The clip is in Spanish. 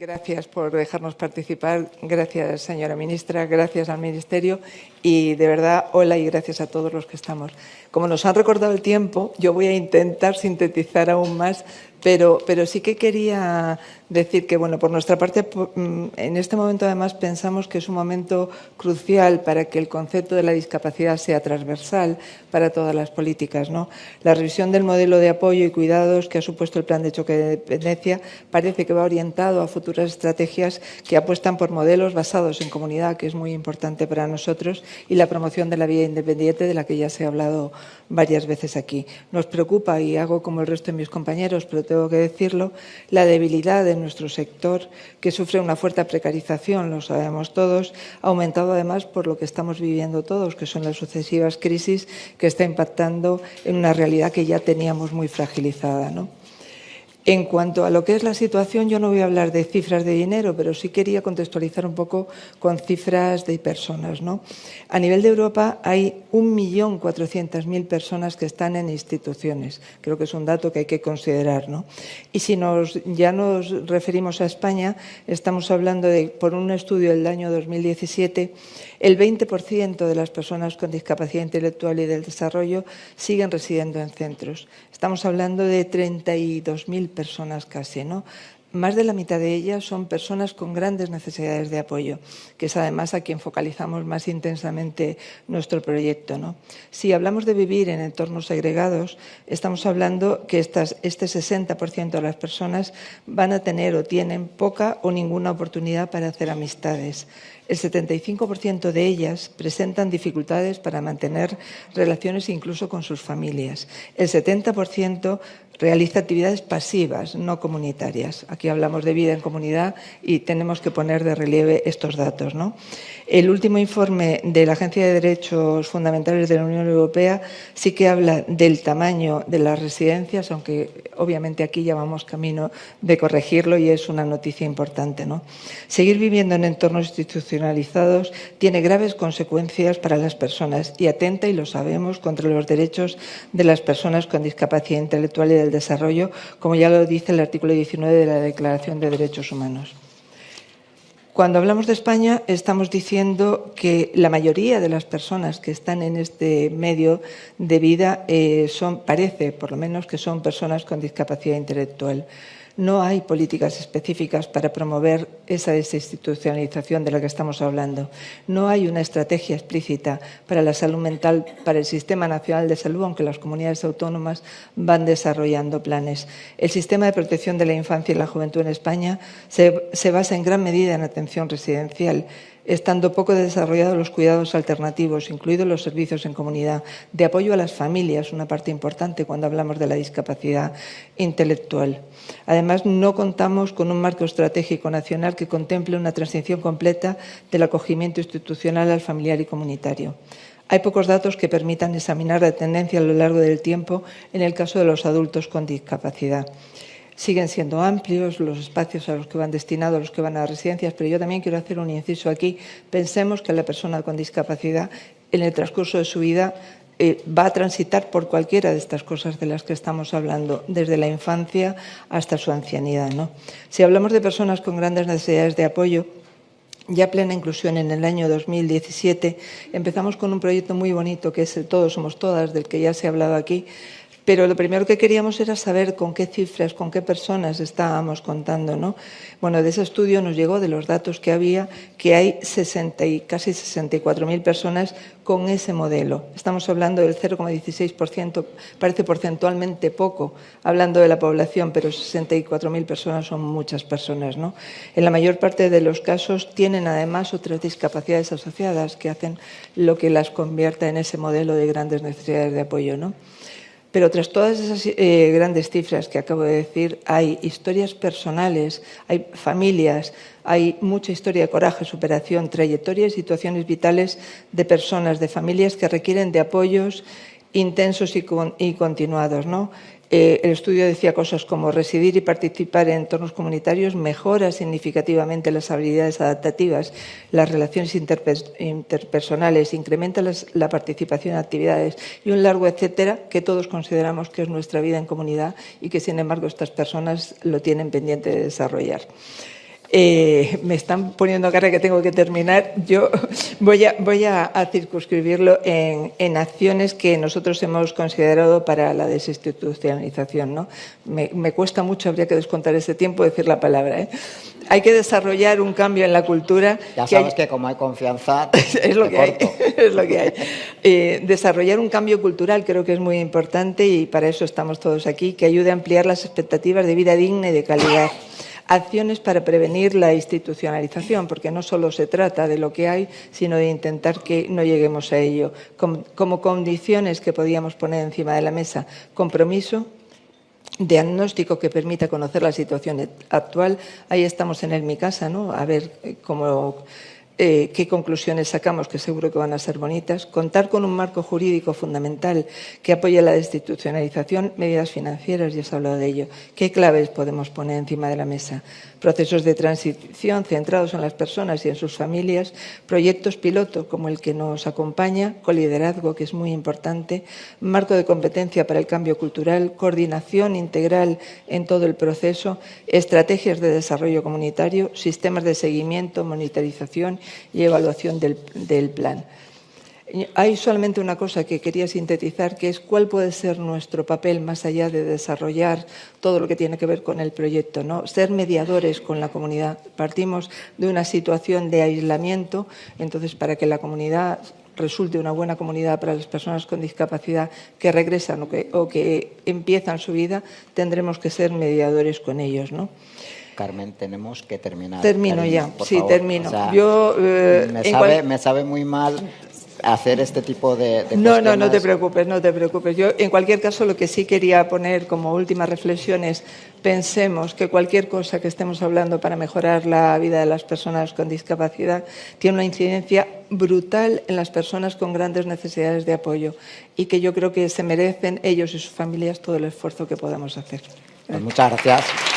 Gracias por dejarnos participar. Gracias, señora ministra. Gracias al Ministerio. Y, de verdad, hola y gracias a todos los que estamos. Como nos han recordado el tiempo, yo voy a intentar sintetizar aún más pero, sí que quería decir que, bueno, por nuestra parte, mm, en este momento además pensamos que es un momento crucial para que el concepto de la discapacidad sea transversal para todas las políticas. La revisión del modelo de apoyo y cuidados que ha supuesto el Plan de Choque de Dependencia parece que va orientado a futuras estrategias que apuestan por modelos basados en comunidad, que es muy importante para nosotros, y la promoción de la vida independiente, de la que ya se ha hablado varias veces aquí. Nos preocupa, y hago como el resto de mis compañeros, pero tengo que decirlo, la debilidad de nuestro sector, que sufre una fuerte precarización, lo sabemos todos, aumentado además por lo que estamos viviendo todos, que son las sucesivas crisis que está impactando en una realidad que ya teníamos muy fragilizada. ¿no? En cuanto a lo que es la situación, yo no voy a hablar de cifras de dinero, pero sí quería contextualizar un poco con cifras de personas. ¿no? A nivel de Europa hay 1.400.000 personas que están en instituciones. Creo que es un dato que hay que considerar. ¿no? Y si nos, ya nos referimos a España, estamos hablando de, por un estudio del año 2017, el 20% de las personas con discapacidad intelectual y del desarrollo siguen residiendo en centros. Estamos hablando de 32.000 personas casi, ¿no? Más de la mitad de ellas son personas con grandes necesidades de apoyo, que es además a quien focalizamos más intensamente nuestro proyecto. ¿no? Si hablamos de vivir en entornos segregados, estamos hablando que este 60% de las personas van a tener o tienen poca o ninguna oportunidad para hacer amistades. El 75% de ellas presentan dificultades para mantener relaciones incluso con sus familias. El 70% realiza actividades pasivas, no comunitarias. Aquí hablamos de vida en comunidad y tenemos que poner de relieve estos datos. ¿no? El último informe de la Agencia de Derechos Fundamentales de la Unión Europea sí que habla del tamaño de las residencias, aunque obviamente aquí ya vamos camino de corregirlo y es una noticia importante. Seguir viviendo en entornos tiene graves consecuencias para las personas y atenta, y lo sabemos, contra los derechos de las personas con discapacidad intelectual y del desarrollo, como ya lo dice el artículo 19 de la Declaración de Derechos Humanos. Cuando hablamos de España, estamos diciendo que la mayoría de las personas que están en este medio de vida eh, son, parece, por lo menos, que son personas con discapacidad intelectual. No hay políticas específicas para promover esa desinstitucionalización de la que estamos hablando. No hay una estrategia explícita para la salud mental, para el Sistema Nacional de Salud, aunque las comunidades autónomas van desarrollando planes. El sistema de protección de la infancia y la juventud en España se, basa en gran medida en atención residencial estando poco desarrollados los cuidados alternativos, incluidos los servicios en comunidad, de apoyo a las familias, una parte importante cuando hablamos de la discapacidad intelectual. Además, no contamos con un marco estratégico nacional que contemple una transición completa del acogimiento institucional al familiar y comunitario. Hay pocos datos que permitan examinar la tendencia a lo largo del tiempo en el caso de los adultos con discapacidad siguen siendo amplios los espacios a los que van destinados los que van a residencias, pero yo también quiero hacer un inciso aquí. Pensemos que la persona con discapacidad en el transcurso de su vida eh, va a transitar por cualquiera de estas cosas de las que estamos hablando, desde la infancia hasta su ancianidad. ¿no? Si hablamos de personas con grandes necesidades de apoyo, ya plena inclusión en el año 2017, empezamos con un proyecto muy bonito que es el Todos Somos Todas, del que ya se ha hablado aquí, pero lo primero que queríamos era saber con qué cifras, con qué personas estábamos contando. ¿no? Bueno, de ese estudio nos llegó, de los datos que había, que hay 60 y casi 64.000 personas con ese modelo. Estamos hablando del 0,16%, parece porcentualmente poco, hablando de la población, pero 64.000 personas son muchas personas. ¿no? En la mayor parte de los casos tienen además otras discapacidades asociadas que hacen lo que las convierta en ese modelo de grandes necesidades de apoyo. ¿no? Pero tras todas esas eh, grandes cifras que acabo de decir, hay historias personales, hay familias, hay mucha historia de coraje, superación, trayectorias y situaciones vitales de personas, de familias que requieren de apoyos intensos y, continuados. ¿no? Eh, el estudio decía cosas como residir y participar en entornos comunitarios mejora significativamente las habilidades adaptativas, las relaciones interpersonales, incrementa la participación en actividades y un largo etcétera que todos consideramos que es nuestra vida en comunidad y que, sin embargo, estas personas lo tienen pendiente de desarrollar. Eh, me están poniendo cara que tengo que terminar. Yo voy a, voy a, circunscribirlo en, acciones que nosotros hemos considerado para la desinstitucionalización. ¿no? Me, cuesta mucho, habría que descontar ese tiempo, decir la palabra. ¿eh? Hay que desarrollar un cambio en la cultura. Ya sabes que, como hay confianza, es lo que hay. es lo que hay. Eh, desarrollar un cambio cultural creo que es muy importante y para eso estamos todos aquí, que ayude a ampliar las expectativas de vida digna y de calidad acciones para prevenir la institucionalización, porque no solo se trata de lo que hay, sino de intentar que no lleguemos a ello. Como, condiciones que podíamos poner encima de la mesa, compromiso, diagnóstico que permita conocer la situación actual. Ahí estamos en Mi Casa, ¿no? A ver eh, cómo eh, qué conclusiones sacamos, que seguro que van a ser bonitas, contar con un marco jurídico fundamental que apoye la destitucionalización, medidas financieras, ya se ha hablado de ello, qué claves podemos poner encima de la mesa, procesos de transición centrados en las personas y en sus familias, proyectos piloto como el que nos acompaña, con liderazgo, que es muy importante, marco de competencia para el cambio cultural, coordinación integral en todo el proceso, estrategias de desarrollo comunitario, sistemas de seguimiento, monitorización y evaluación del, plan. Hay solamente una cosa que quería sintetizar, que es cuál puede ser nuestro papel más allá de desarrollar todo lo que tiene que ver con el proyecto, ¿no? Ser mediadores con la comunidad. Partimos de una situación de aislamiento, entonces para que la comunidad resulte una buena comunidad para las personas con discapacidad que regresan o que, o que empiezan su vida, tendremos que ser mediadores con ellos, ¿no? Carmen, tenemos que terminar. Termino ya, sí, termino. Yo, eh, me, sabe, me, sabe, muy mal hacer este tipo de, No, no, no te preocupes, no te preocupes. Yo, en cualquier caso, lo que sí quería poner como última reflexión es pensemos que cualquier cosa que estemos hablando para mejorar la vida de las personas con discapacidad tiene una incidencia brutal en las personas con grandes necesidades de apoyo y que yo creo que se merecen ellos y sus familias todo el esfuerzo que podamos hacer. Pues muchas gracias.